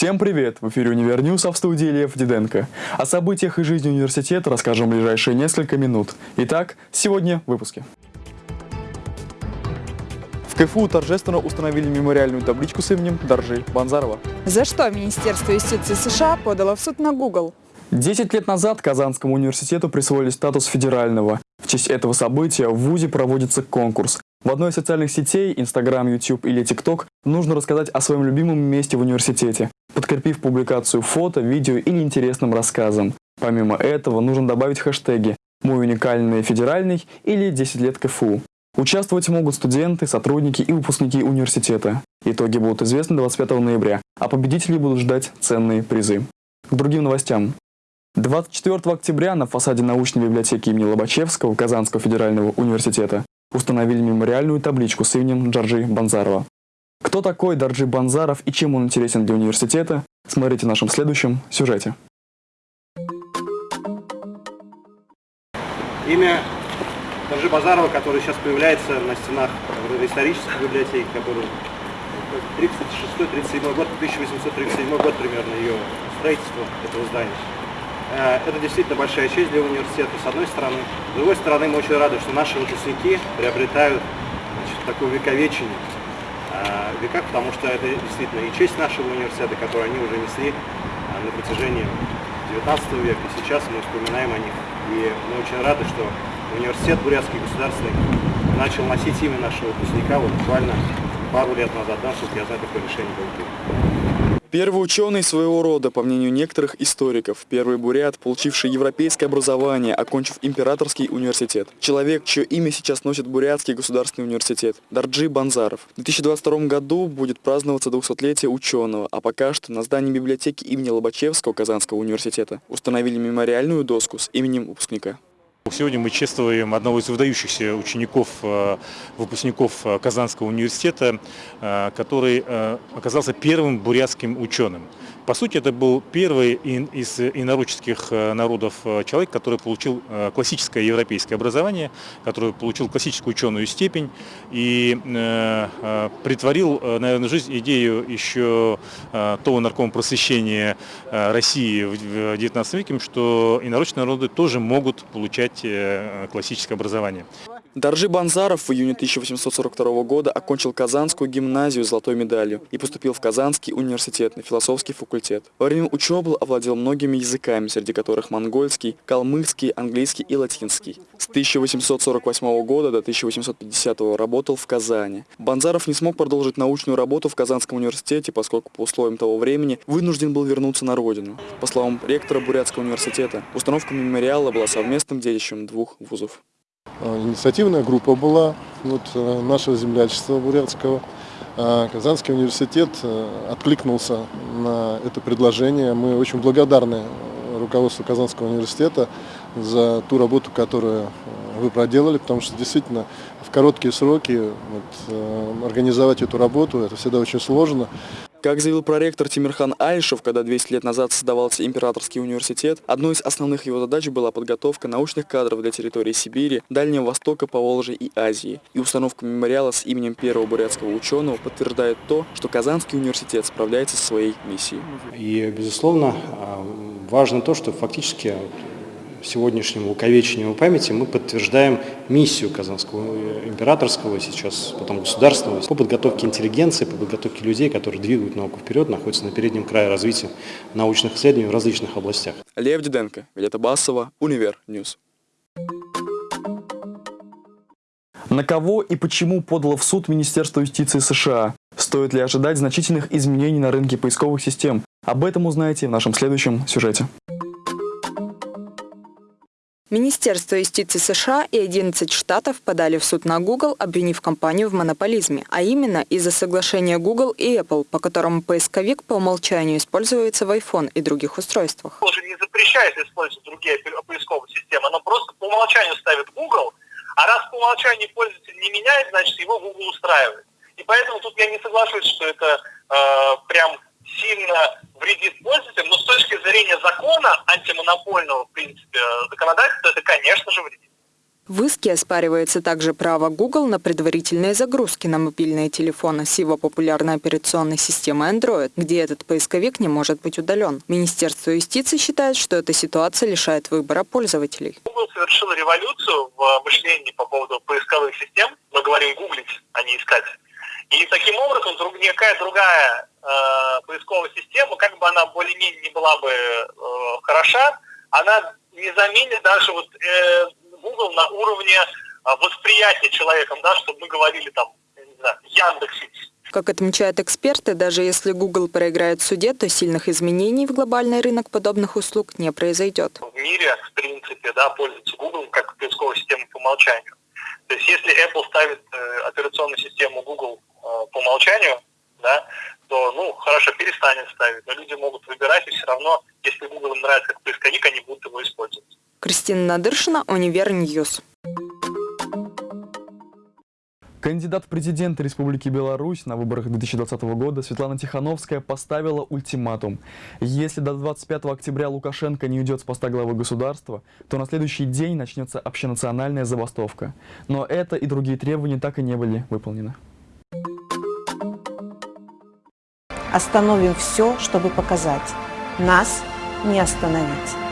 Всем привет! В эфире Универ News, а в студии Лев Диденко. О событиях и жизни университета расскажем в ближайшие несколько минут. Итак, сегодня в выпуске. В КФУ торжественно установили мемориальную табличку с именем Доржи Банзарова. За что Министерство юстиции США подало в суд на Google? Десять лет назад Казанскому университету присвоили статус федерального. В честь этого события в ВУЗе проводится конкурс. В одной из социальных сетей, Instagram, YouTube или TikTok, нужно рассказать о своем любимом месте в университете, подкрепив публикацию фото, видео или интересным рассказом. Помимо этого, нужно добавить хэштеги «Мой уникальный федеральный» или «10 лет КФУ». Участвовать могут студенты, сотрудники и выпускники университета. Итоги будут известны 25 ноября, а победители будут ждать ценные призы. К другим новостям. 24 октября на фасаде научной библиотеки имени Лобачевского Казанского федерального университета установили мемориальную табличку с именем Джорджи Банзарова. Кто такой Дарджи Банзаров и чем он интересен для университета, смотрите в нашем следующем сюжете. Имя Дарджи Базарова, который сейчас появляется на стенах исторической библиотеки, который 36-37 год, 1837 год примерно ее строительство этого здания. Э, это действительно большая честь для университета, с одной стороны. С другой стороны, мы очень рады, что наши выпускники приобретают значит, такое вековечение э, в потому что это действительно и честь нашего университета, которую они уже несли э, на протяжении 19 века. И сейчас мы вспоминаем о них. И мы очень рады, что университет Бурятский государственный начал носить имя нашего выпускника вот буквально пару лет назад, да, насколько я знаю, такое решение было принято. Первый ученый своего рода, по мнению некоторых историков, первый бурят, получивший европейское образование, окончив императорский университет. Человек, чье имя сейчас носит Бурятский государственный университет, Дарджи Банзаров. В 2022 году будет праздноваться 200-летие ученого, а пока что на здании библиотеки имени Лобачевского Казанского университета установили мемориальную доску с именем выпускника. Сегодня мы чествуем одного из выдающихся учеников, э, выпускников э, Казанского университета, э, который оказался первым бурятским ученым. По сути, это был первый из инородческих э, народов э, человек, который получил э, классическое европейское образование, который получил классическую ученую степень и притворил, наверное, жизнь идею еще того наркома просвещения России в XIX веке, что инородчные народы тоже могут получать классическое образование. Даржи Банзаров в июне 1842 года окончил Казанскую гимназию золотой медалью и поступил в Казанский университет на философский факультет. Во время учебы овладел многими языками, среди которых монгольский, калмыцкий, английский и латинский. С 1848 года до 1850 работал в Казани. Банзаров не смог продолжить научную работу в Казанском университете, поскольку по условиям того времени вынужден был вернуться на родину. По словам ректора Бурятского университета, установка мемориала была совместным детищем двух вузов. А, инициативная группа была вот, э, нашего землячества бурятского. А, Казанский университет э, откликнулся на это предложение. Мы очень благодарны руководству Казанского университета за ту работу, которую э, вы проделали, потому что действительно в короткие сроки вот, организовать эту работу, это всегда очень сложно. Как заявил проректор Тимирхан Айшев, когда 200 лет назад создавался Императорский университет, одной из основных его задач была подготовка научных кадров для территории Сибири, Дальнего Востока, Поволжья и Азии. И установка мемориала с именем первого бурятского ученого подтверждает то, что Казанский университет справляется со своей миссией. И, безусловно, а, важно то, что фактически сегодняшнему увековечению памяти мы подтверждаем миссию Казанского императорского, сейчас потом государственного, по подготовке интеллигенции, по подготовке людей, которые двигают науку вперед, находятся на переднем крае развития научных исследований в различных областях. Лев Диденко, Виолетта Басова, Универ News. На кого и почему подало в суд Министерство юстиции США? Стоит ли ожидать значительных изменений на рынке поисковых систем? Об этом узнаете в нашем следующем сюжете. Министерство юстиции США и 11 штатов подали в суд на Google, обвинив компанию в монополизме, а именно из-за соглашения Google и Apple, по которому поисковик по умолчанию используется в iPhone и других устройствах. Уже не запрещает использовать другие поисковые системы, оно просто по умолчанию ставит Google, а раз по умолчанию пользователь не меняет, значит его Google устраивает. И поэтому тут я не соглашусь, что это э, прям сильно вредит пользователям, но точки зрения закона антимонопольного, в принципе, законодательства, это, конечно же, вредит. В иске оспаривается также право Google на предварительные загрузки на мобильные телефоны с его популярной операционной системой Android, где этот поисковик не может быть удален. Министерство юстиции считает, что эта ситуация лишает выбора пользователей. Google совершил революцию в мышлении по поводу поисковых систем. Мы говорим гуглить, а не искать. И таким образом друг, никакая другая э, поисковая система, как бы она более-менее не была бы э, хороша, она не заменит даже вот э, Google на уровне э, восприятия человеком, да, чтобы мы говорили там, не знаю, Яндекс.Икс. Как отмечают эксперты, даже если Google проиграет в суде, то сильных изменений в глобальный рынок подобных услуг не произойдет. В мире, в принципе, да, пользуются Google как поисковой системой по умолчанию. То есть если Apple ставит э, операционную систему Google умолчанию, да, то, ну, хорошо, перестанет ставить, но люди могут выбирать, и все равно, если Google им нравится как поисковик, они будут его использовать. Кристина Надыршина, Универ News. Кандидат в президенты Республики Беларусь на выборах 2020 года Светлана Тихановская поставила ультиматум. Если до 25 октября Лукашенко не уйдет с поста главы государства, то на следующий день начнется общенациональная забастовка. Но это и другие требования так и не были выполнены. Остановим все, чтобы показать. Нас не остановить.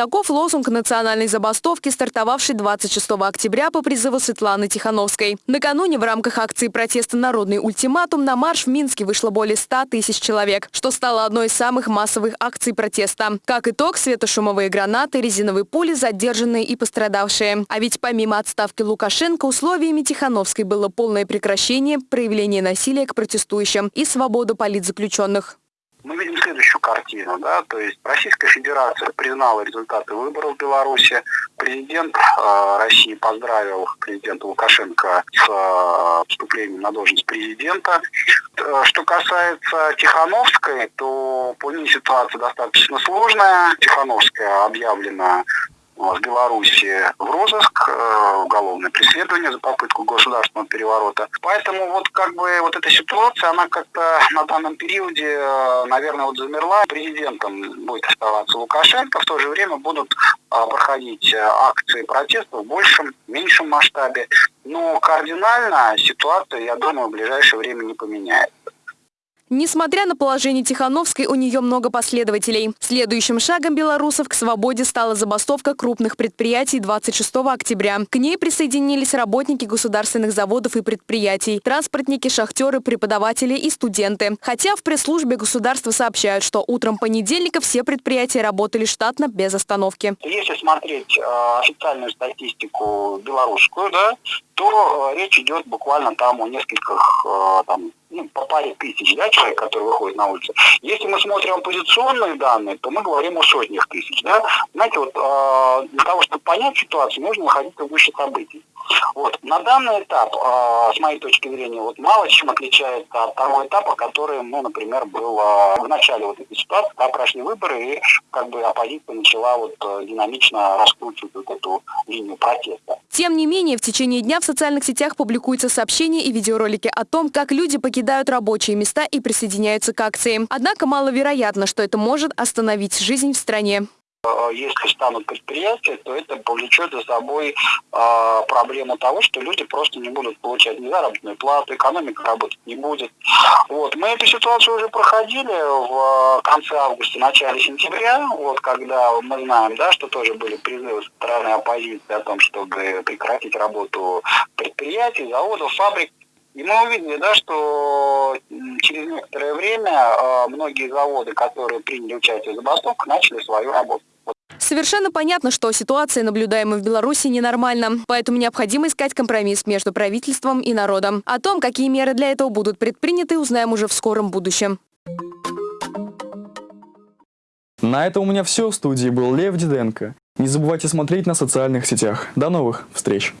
Таков лозунг национальной забастовки, стартовавшей 26 октября по призыву Светланы Тихановской. Накануне в рамках акции протеста «Народный ультиматум» на марш в Минске вышло более 100 тысяч человек, что стало одной из самых массовых акций протеста. Как итог, светошумовые гранаты, резиновые пули, задержанные и пострадавшие. А ведь помимо отставки Лукашенко, условиями Тихановской было полное прекращение проявления насилия к протестующим и свободу политзаключенных мы видим следующую картину. Да? То есть Российская Федерация признала результаты выборов в Беларуси. Президент э, России поздравил президента Лукашенко с э, вступлением на должность президента. Э, что касается Тихановской, то по ней ситуация достаточно сложная. Тихановская объявлена в Беларуси в розыск, э, уголовное преследование за попытку государственного переворота. Поэтому вот как бы вот эта ситуация, она как-то на данном периоде, э, наверное, вот замерла. Президентом будет оставаться Лукашенко, в то же время будут э, проходить акции протеста в большем, меньшем масштабе. Но кардинально ситуация, я думаю, в ближайшее время не поменяется. Несмотря на положение Тихановской, у нее много последователей. Следующим шагом белорусов к свободе стала забастовка крупных предприятий 26 октября. К ней присоединились работники государственных заводов и предприятий, транспортники, шахтеры, преподаватели и студенты. Хотя в пресс-службе государства сообщают, что утром понедельника все предприятия работали штатно без остановки. Если смотреть э, официальную статистику белорусскую, да, то э, речь идет буквально там о нескольких э, там, ну, по паре тысяч да, человек, которые выходят на улицу. Если мы смотрим оппозиционные данные, то мы говорим о сотнях тысяч. Да? Знаете, вот э, для того, чтобы понять ситуацию, нужно находиться выше событий. Вот. На данный этап, с моей точки зрения, вот мало чем отличается от того этапа, который, ну, например, был в начале вот этой ситуации, когда прошли выборы, и как бы оппозиция начала вот динамично раскручивать вот эту линию протеста. Тем не менее, в течение дня в социальных сетях публикуются сообщения и видеоролики о том, как люди покидают рабочие места и присоединяются к акции. Однако маловероятно, что это может остановить жизнь в стране. Э, если станут предприятия, то это повлечет за собой э, проблему того, что люди просто не будут получать ни заработную плату, экономика работать не будет. Вот. Мы эту ситуацию уже проходили в конце августа, начале сентября, вот, когда мы знаем, да, что тоже были призывы со стороны оппозиции о том, чтобы прекратить работу предприятий, заводов, фабрик. И мы увидели, да, что через некоторое время э, многие заводы, которые приняли участие в забастовках, начали свою работу. Совершенно понятно, что ситуация, наблюдаемая в Беларуси, ненормальна. Поэтому необходимо искать компромисс между правительством и народом. О том, какие меры для этого будут предприняты, узнаем уже в скором будущем. На этом у меня все. В студии был Лев Диденко. Не забывайте смотреть на социальных сетях. До новых встреч!